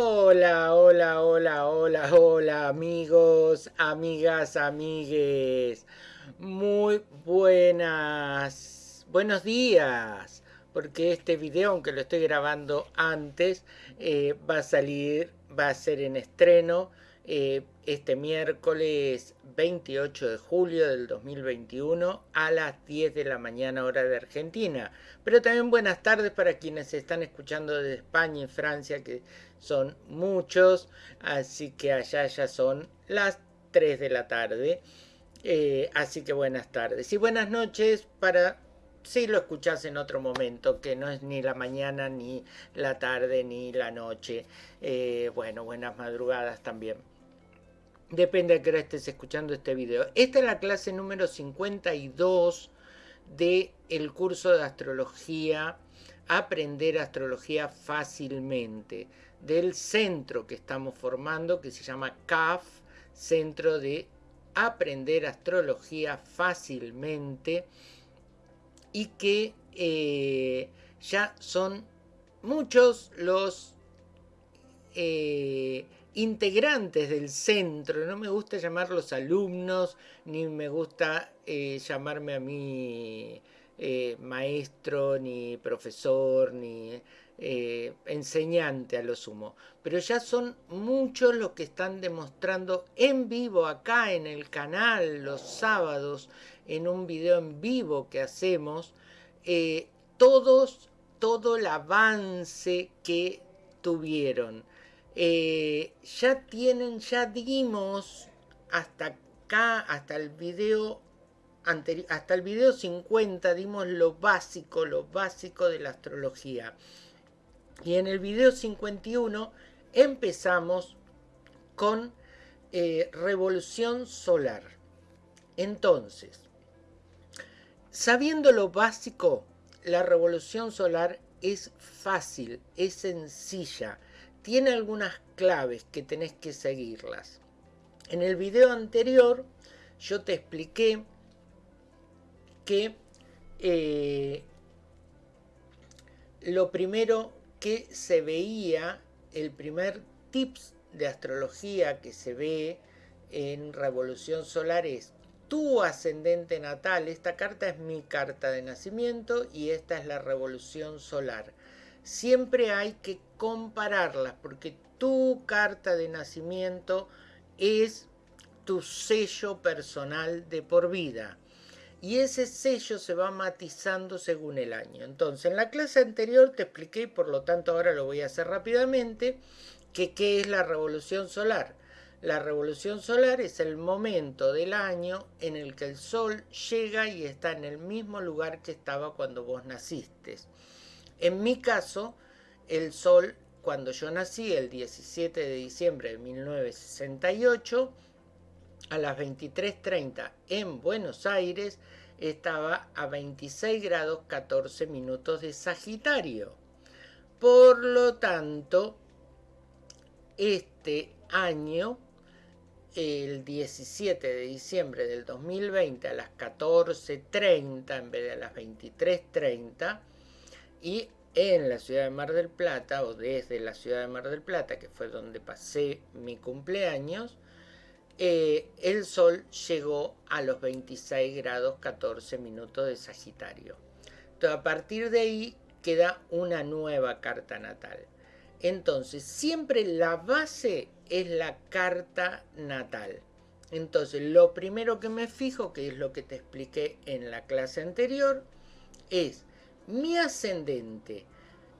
Hola, hola, hola, hola, hola, amigos, amigas, amigues. Muy buenas, buenos días, porque este video, aunque lo estoy grabando antes, eh, va a salir, va a ser en estreno eh, este miércoles 28 de julio del 2021 a las 10 de la mañana hora de Argentina. Pero también buenas tardes para quienes están escuchando desde España y Francia, que son muchos, así que allá ya son las 3 de la tarde. Eh, así que buenas tardes y buenas noches para si lo escuchás en otro momento, que no es ni la mañana, ni la tarde, ni la noche. Eh, bueno, buenas madrugadas también. Depende de que hora estés escuchando este video. Esta es la clase número 52 del el curso de astrología, aprender astrología fácilmente, del centro que estamos formando, que se llama CAF, Centro de Aprender Astrología Fácilmente, y que eh, ya son muchos los... Eh, integrantes del centro, no me gusta llamarlos alumnos, ni me gusta eh, llamarme a mí eh, maestro, ni profesor, ni eh, enseñante a lo sumo. Pero ya son muchos los que están demostrando en vivo acá en el canal los sábados, en un video en vivo que hacemos, todos, todo el avance que tuvieron eh, ya tienen, ya dimos hasta acá, hasta el video anterior, hasta el video 50 dimos lo básico, lo básico de la astrología. Y en el video 51 empezamos con eh, revolución solar. Entonces, sabiendo lo básico, la revolución solar es fácil, es sencilla tiene algunas claves que tenés que seguirlas. En el video anterior yo te expliqué que eh, lo primero que se veía, el primer tips de astrología que se ve en Revolución Solar es tu ascendente natal. Esta carta es mi carta de nacimiento y esta es la Revolución Solar siempre hay que compararlas porque tu carta de nacimiento es tu sello personal de por vida y ese sello se va matizando según el año. Entonces, en la clase anterior te expliqué, y por lo tanto ahora lo voy a hacer rápidamente, que qué es la revolución solar. La revolución solar es el momento del año en el que el Sol llega y está en el mismo lugar que estaba cuando vos naciste. En mi caso, el Sol, cuando yo nací, el 17 de diciembre de 1968, a las 23.30 en Buenos Aires, estaba a 26 grados 14 minutos de Sagitario. Por lo tanto, este año, el 17 de diciembre del 2020 a las 14.30 en vez de a las 23.30, y en la ciudad de Mar del Plata, o desde la ciudad de Mar del Plata, que fue donde pasé mi cumpleaños, eh, el Sol llegó a los 26 grados 14 minutos de Sagitario. Entonces, a partir de ahí queda una nueva carta natal. Entonces, siempre la base es la carta natal. Entonces, lo primero que me fijo, que es lo que te expliqué en la clase anterior, es mi ascendente,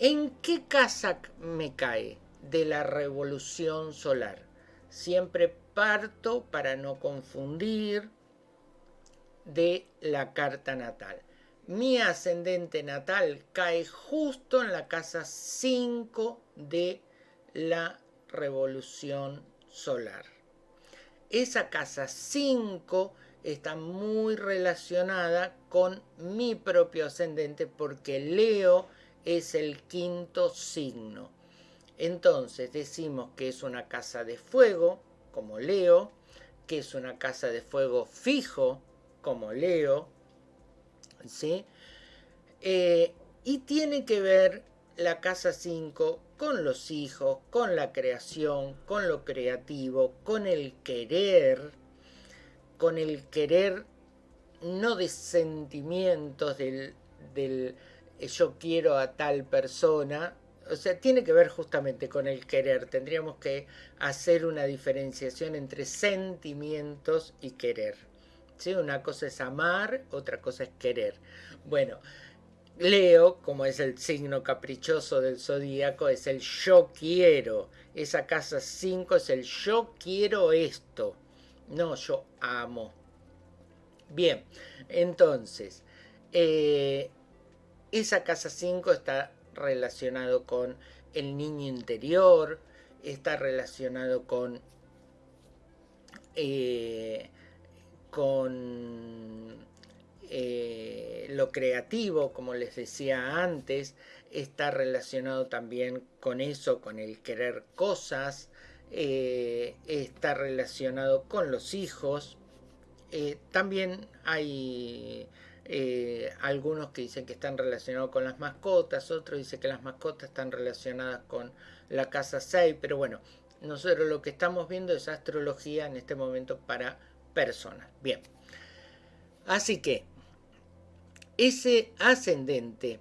¿en qué casa me cae de la revolución solar? Siempre parto para no confundir de la carta natal. Mi ascendente natal cae justo en la casa 5 de la revolución solar. Esa casa 5 está muy relacionada con mi propio ascendente porque Leo es el quinto signo. Entonces decimos que es una casa de fuego, como Leo, que es una casa de fuego fijo, como Leo, ¿sí? Eh, y tiene que ver la casa 5 con los hijos, con la creación, con lo creativo, con el querer, con el querer no de sentimientos del, del yo quiero a tal persona, o sea, tiene que ver justamente con el querer. Tendríamos que hacer una diferenciación entre sentimientos y querer. ¿Sí? Una cosa es amar, otra cosa es querer. Bueno, Leo, como es el signo caprichoso del zodíaco, es el yo quiero. Esa casa 5 es el yo quiero esto. No, yo amo. Bien, entonces, eh, esa casa 5 está relacionado con el niño interior, está relacionado con, eh, con eh, lo creativo, como les decía antes, está relacionado también con eso, con el querer cosas, eh, está relacionado con los hijos. también hay eh, algunos que dicen que están relacionados con las mascotas, otros dicen que las mascotas están relacionadas con la casa 6, pero bueno, nosotros lo que estamos viendo es astrología en este momento para personas. Bien, así que ese ascendente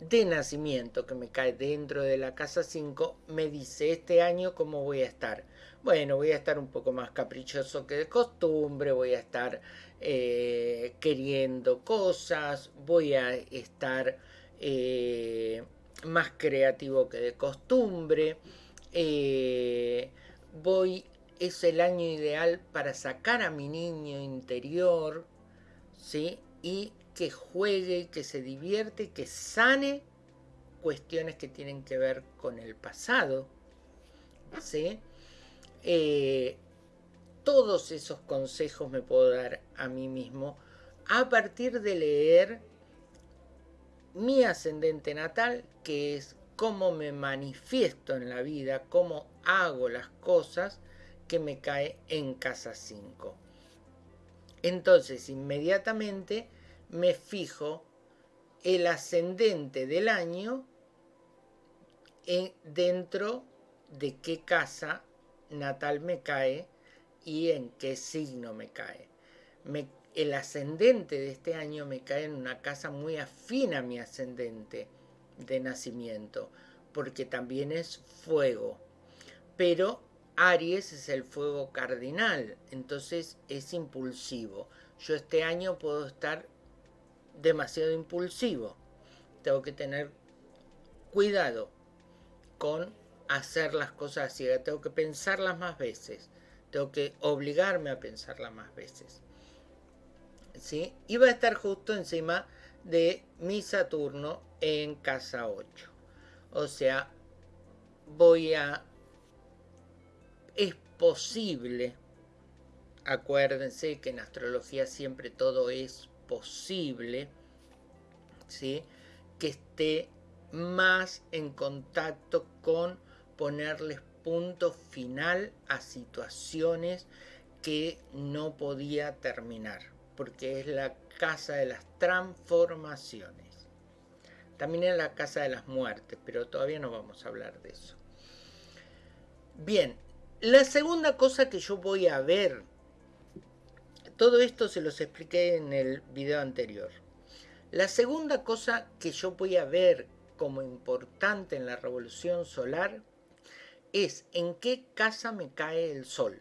de nacimiento que me cae dentro de la casa 5 me dice este año cómo voy a estar. Bueno, voy a estar un poco más caprichoso que de costumbre, voy a estar eh, queriendo cosas, voy a estar eh, más creativo que de costumbre, eh, voy, es el año ideal para sacar a mi niño interior, ¿sí? Y que juegue, que se divierte, que sane cuestiones que tienen que ver con el pasado, ¿sí? todos esos consejos me puedo dar a mí mismo a partir de leer mi ascendente natal, que es cómo me manifiesto en la vida, cómo hago las cosas que me cae en casa 5. Entonces, inmediatamente me fijo el ascendente del año dentro de qué casa natal me cae y en qué signo me cae. el ascendente de este año me cae en una casa muy afín a mi ascendente de nacimiento, porque también es fuego. Pero Aries es el fuego cardinal, entonces es impulsivo. Yo este año puedo estar demasiado impulsivo. Tengo que tener cuidado con hacer las cosas así, tengo que pensarlas más veces. Tengo que obligarme a pensarla más veces. ¿Sí? Y va a estar justo encima de mi Saturno en casa 8. O sea, voy a... Es posible, acuérdense que en astrología siempre todo es posible, ¿sí? que esté más en contacto con ponerles punto final a situaciones que no podía terminar, porque es la casa de las transformaciones. También es la casa de las muertes, pero todavía no vamos a hablar de eso. Bien, la segunda cosa que yo voy a ver, todo esto se los expliqué en el video anterior. La segunda cosa que yo voy a ver como importante en la revolución solar es en qué casa me cae el sol.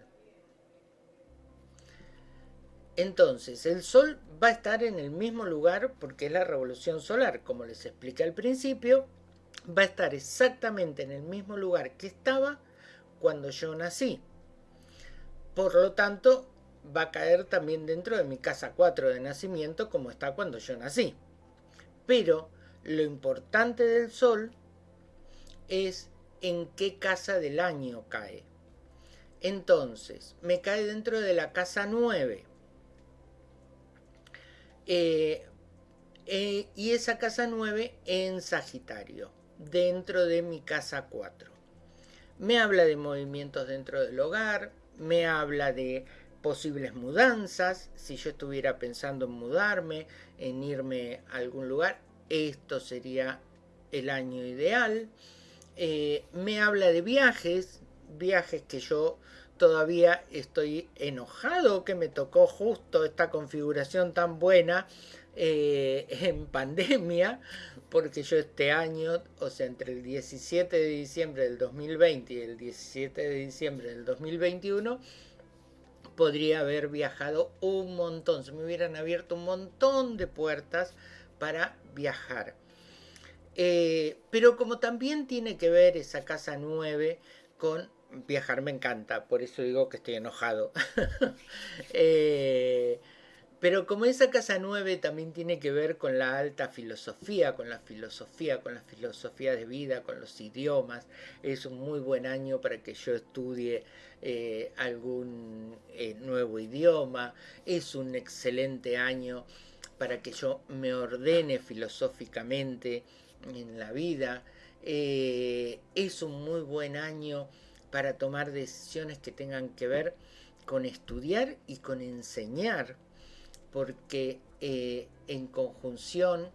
Entonces, el sol va a estar en el mismo lugar porque es la revolución solar, como les expliqué al principio, va a estar exactamente en el mismo lugar que estaba cuando yo nací. Por lo tanto, va a caer también dentro de mi casa 4 de nacimiento como está cuando yo nací. Pero lo importante del sol es en qué casa del año cae. Entonces, me cae dentro de la casa 9. Eh, eh, y esa casa 9 en Sagitario, dentro de mi casa 4. Me habla de movimientos dentro del hogar, me habla de posibles mudanzas, si yo estuviera pensando en mudarme, en irme a algún lugar, esto sería el año ideal. Eh, me habla de viajes, viajes que yo todavía estoy enojado que me tocó justo esta configuración tan buena eh, en pandemia, porque yo este año, o sea, entre el 17 de diciembre del 2020 y el 17 de diciembre del 2021, podría haber viajado un montón, se me hubieran abierto un montón de puertas para viajar. Eh, pero como también tiene que ver esa casa 9 con viajar me encanta, por eso digo que estoy enojado. eh, pero como esa casa 9 también tiene que ver con la alta filosofía, con la filosofía, con la filosofía de vida, con los idiomas, es un muy buen año para que yo estudie eh, algún eh, nuevo idioma, es un excelente año para que yo me ordene filosóficamente en la vida, eh, es un muy buen año para tomar decisiones que tengan que ver con estudiar y con enseñar porque eh, en conjunción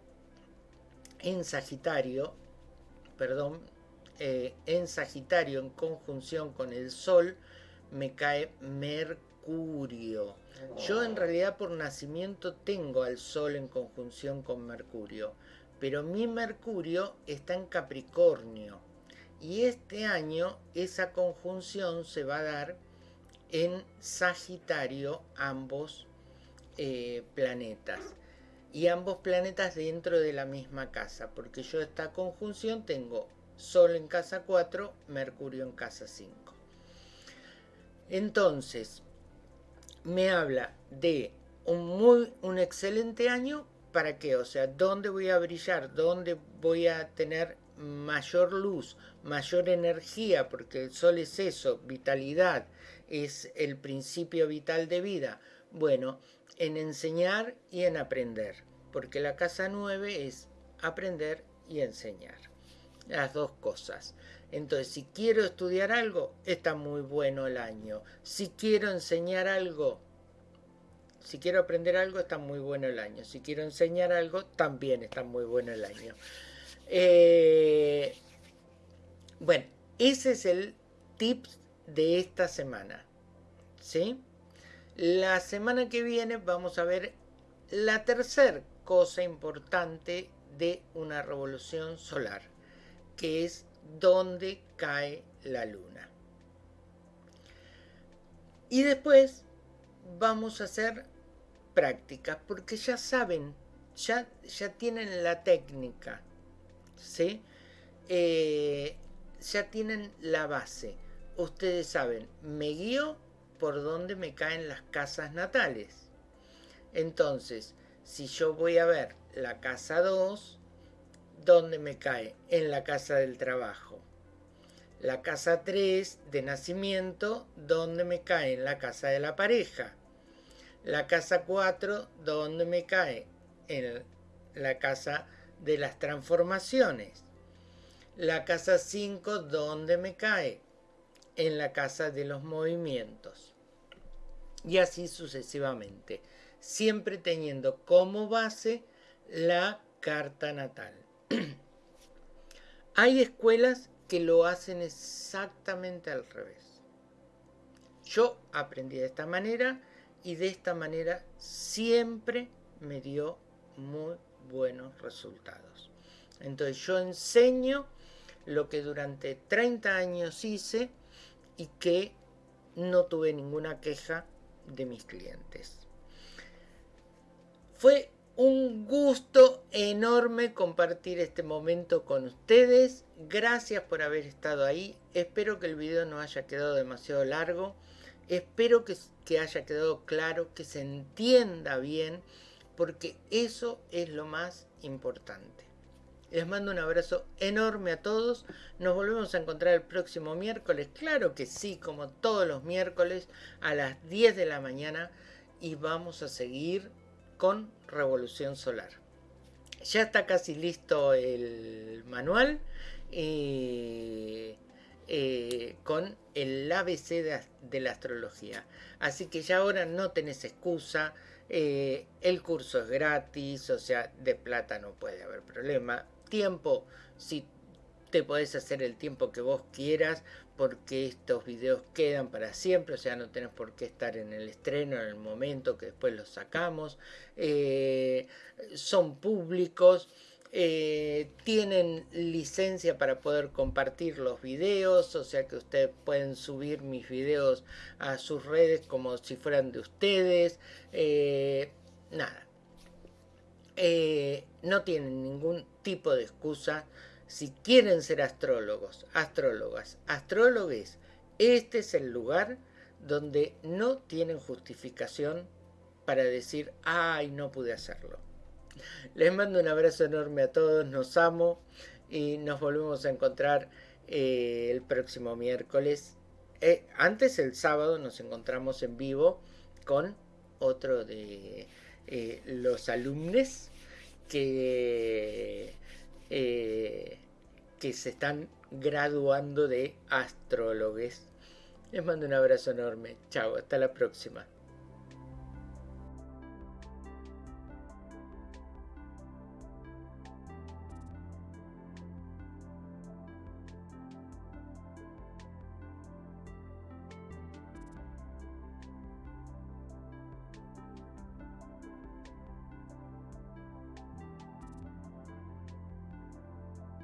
en Sagitario, perdón, eh, en Sagitario en conjunción con el Sol me cae Mercurio. Yo en realidad por nacimiento tengo al Sol en conjunción con Mercurio, pero mi Mercurio está en Capricornio. Y este año esa conjunción se va a dar en Sagitario ambos eh, planetas. Y ambos planetas dentro de la misma casa, porque yo esta conjunción tengo Sol en casa 4, Mercurio en casa 5. Entonces, me habla de un, muy, un excelente año, ¿para qué? O sea, ¿dónde voy a brillar? ¿Dónde voy a tener mayor luz, mayor energía? Porque el Sol es eso, vitalidad, es el principio vital de vida. Bueno, en enseñar y en aprender, porque la casa 9 es aprender y enseñar. Las dos cosas. Entonces, si quiero estudiar algo, está muy bueno el año. Si quiero enseñar algo, si quiero aprender algo, está muy bueno el año. Si quiero enseñar algo, también está muy bueno el año. Eh, bueno, ese es el tip de esta semana. ¿Sí? La semana que viene vamos a ver la tercera cosa importante de una revolución solar, que es dónde cae la luna. Y después vamos a hacer prácticas, porque ya saben, ya, ya tienen la técnica, ¿sí? Eh, ya tienen la base. Ustedes saben, me guío por dónde me caen las casas natales. Entonces, si yo voy a ver la casa 2, ¿dónde me cae? En la casa del trabajo. La casa 3 de nacimiento, ¿dónde me cae? En la casa de la pareja. La casa 4, ¿dónde me cae? En la casa de las transformaciones. La casa 5, ¿dónde me cae? En la casa de los movimientos y así sucesivamente, siempre teniendo como base la carta natal. Hay escuelas que lo hacen exactamente al revés. Yo aprendí de esta manera y de esta manera siempre me dio muy buenos resultados. Entonces yo enseño lo que durante 30 años hice y que no tuve ninguna queja de mis clientes. Fue un gusto enorme compartir este momento con ustedes. Gracias por haber estado ahí. Espero que el video no haya quedado demasiado largo. Espero que, que haya quedado claro, que se entienda bien, porque eso es lo más importante. Les mando un abrazo enorme a todos. Nos volvemos a encontrar el próximo miércoles. Claro que sí, como todos los miércoles a las 10 de la mañana. Y vamos a seguir con Revolución Solar. Ya está casi listo el manual eh, con el ABC de, la astrología. Así que ya ahora no tenés excusa. Eh, el curso es gratis, o sea, de plata no puede haber problema tiempo, si te podés hacer el tiempo que vos quieras porque estos videos quedan para siempre, o sea, no tenés por qué estar en el estreno en el momento que después los sacamos. Eh, son públicos. Eh, tienen licencia para poder compartir los videos, o sea que ustedes pueden subir mis videos a sus redes como si fueran de ustedes. Eh, nada. No tienen ningún tipo de excusa si quieren ser astrólogos, astrólogas, astrólogos, este es el lugar donde no tienen justificación para decir, ay, no pude hacerlo. Les mando un abrazo enorme a todos, nos amo y nos volvemos a encontrar eh, el próximo miércoles. Eh, antes el sábado nos encontramos en vivo con otro de eh, los alumnos que que se están graduando de astrólogos. Les mando un abrazo enorme. Chao, hasta la próxima.